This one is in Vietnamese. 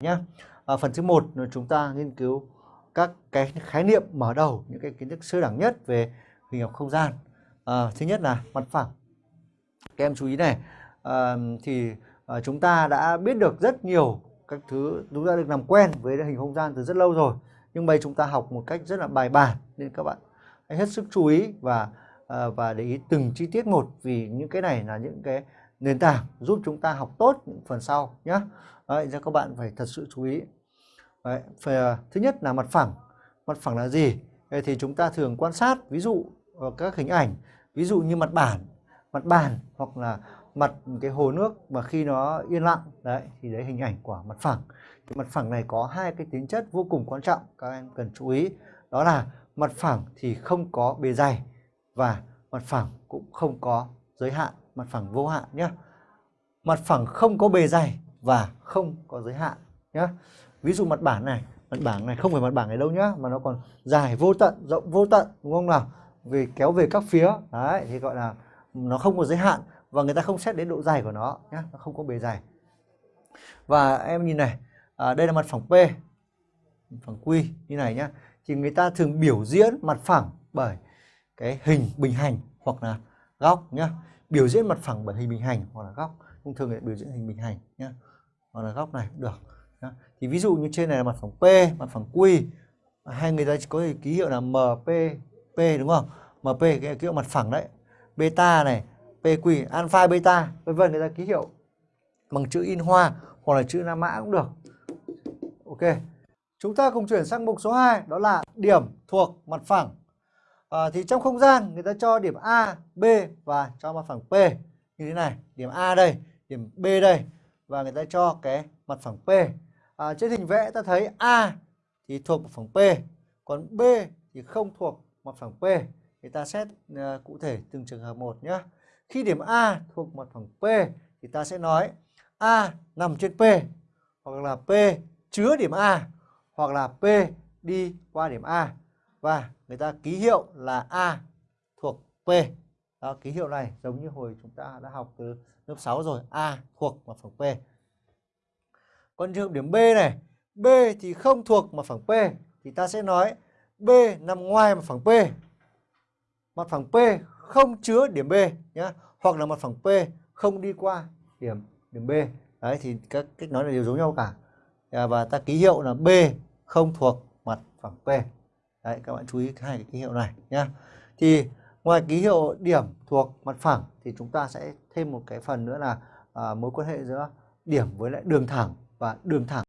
nhé. À, phần thứ một là chúng ta nghiên cứu các cái khái niệm mở đầu những cái kiến thức sơ đẳng nhất về hình học không gian. À, thứ nhất là mặt phẳng. Các em chú ý này, à, thì à, chúng ta đã biết được rất nhiều các thứ chúng ta được làm quen với hình không gian từ rất lâu rồi nhưng bây chúng ta học một cách rất là bài bản nên các bạn hãy hết sức chú ý và à, và để ý từng chi tiết một vì những cái này là những cái nền tảng giúp chúng ta học tốt những phần sau nhé Đấy, cho các bạn phải thật sự chú ý. Đấy, phải, à, thứ nhất là mặt phẳng. Mặt phẳng là gì? Đấy, thì chúng ta thường quan sát ví dụ ờ, các hình ảnh ví dụ như mặt bản mặt bàn hoặc là mặt cái hồ nước mà khi nó yên lặng. Đấy thì đấy hình ảnh của mặt phẳng. Cái mặt phẳng này có hai cái tính chất vô cùng quan trọng các em cần chú ý. Đó là mặt phẳng thì không có bề dày và mặt phẳng cũng không có giới hạn mặt phẳng vô hạn nhé mặt phẳng không có bề dày và không có giới hạn nhé ví dụ mặt bản này mặt bảng này không phải mặt bảng này đâu nhá mà nó còn dài vô tận rộng vô tận đúng không nào? Về kéo về các phía đấy thì gọi là nó không có giới hạn và người ta không xét đến độ dày của nó nhé nó không có bề dày. Và em nhìn này à, đây là mặt phẳng P phẳng Q như này nhá. Thì người ta thường biểu diễn mặt phẳng bởi cái hình bình hành hoặc là góc nhá. Biểu diễn mặt phẳng bởi hình bình hành hoặc là góc thông thường người biểu diễn hình bình hành nhá. Hoặc là góc này được nhá. thì ví dụ như trên này là mặt phẳng P, mặt phẳng Q. Hay người ta có ký hiệu là MP P đúng không? MP cái ký hiệu mặt phẳng đấy. Beta này PQ alpha, beta, vân vân, người ta ký hiệu bằng chữ in hoa hoặc là chữ La Mã cũng được. Ok. Chúng ta cùng chuyển sang mục số 2 đó là điểm thuộc mặt phẳng à, thì trong không gian người ta cho điểm A B và cho mặt phẳng P. Như thế này điểm A đây điểm B đây và người ta cho cái mặt phẳng P. À, trên hình vẽ ta thấy A thì thuộc mặt phẳng P còn B thì không thuộc mặt phẳng P. Thì ta xét uh, cụ thể từng trường hợp một nhé khi điểm A thuộc mặt phẳng P thì ta sẽ nói A nằm trên P hoặc là P chứa điểm A hoặc là P đi qua điểm A và người ta ký hiệu là A thuộc P. Đó, ký hiệu này giống như hồi chúng ta đã học từ lớp 6 rồi, A thuộc mặt phẳng P. Còn trường điểm B này, B thì không thuộc mặt phẳng P thì ta sẽ nói B nằm ngoài mặt phẳng P. Mặt phẳng P không chứa điểm B nhé hoặc là mặt phẳng P không đi qua điểm điểm B đấy thì các cách nói là đều giống nhau cả à, và ta ký hiệu là B không thuộc mặt phẳng P đấy các bạn chú ý hai cái ký hiệu này nhá. Thì ngoài ký hiệu điểm thuộc mặt phẳng thì chúng ta sẽ thêm một cái phần nữa là à, mối quan hệ giữa điểm với lại đường thẳng và đường thẳng